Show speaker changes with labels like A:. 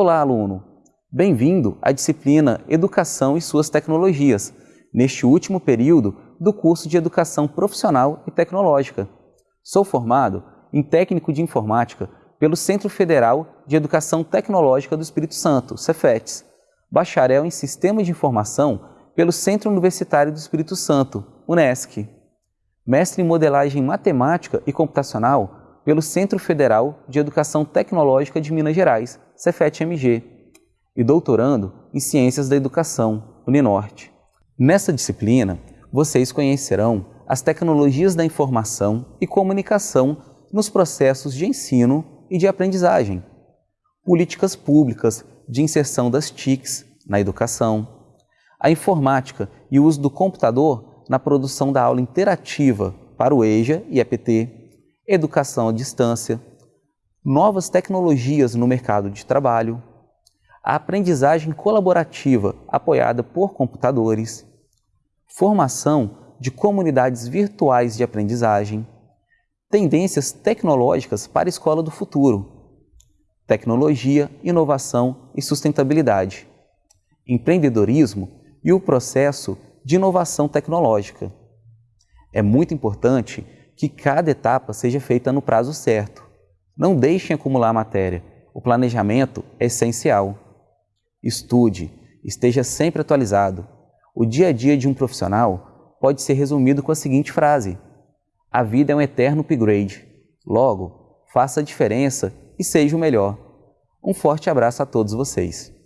A: Olá, aluno! Bem-vindo à disciplina Educação e suas tecnologias, neste último período do curso de Educação Profissional e Tecnológica. Sou formado em Técnico de Informática pelo Centro Federal de Educação Tecnológica do Espírito Santo, Cefetes, bacharel em Sistema de Informação pelo Centro Universitário do Espírito Santo, UNESCO, mestre em Modelagem Matemática e Computacional pelo Centro Federal de Educação Tecnológica de Minas Gerais, Cefet-MG, e doutorando em Ciências da Educação, Uninorte. Nessa disciplina, vocês conhecerão as tecnologias da informação e comunicação nos processos de ensino e de aprendizagem, políticas públicas de inserção das TICs na educação, a informática e o uso do computador na produção da aula interativa para o EJA e EPT, educação à distância, novas tecnologias no mercado de trabalho, a aprendizagem colaborativa apoiada por computadores, formação de comunidades virtuais de aprendizagem, tendências tecnológicas para a escola do futuro, tecnologia, inovação e sustentabilidade, empreendedorismo e o processo de inovação tecnológica. É muito importante que cada etapa seja feita no prazo certo. Não deixem acumular matéria. O planejamento é essencial. Estude, esteja sempre atualizado. O dia a dia de um profissional pode ser resumido com a seguinte frase: A vida é um eterno upgrade. Logo, faça a diferença e seja o melhor. Um forte abraço a todos vocês.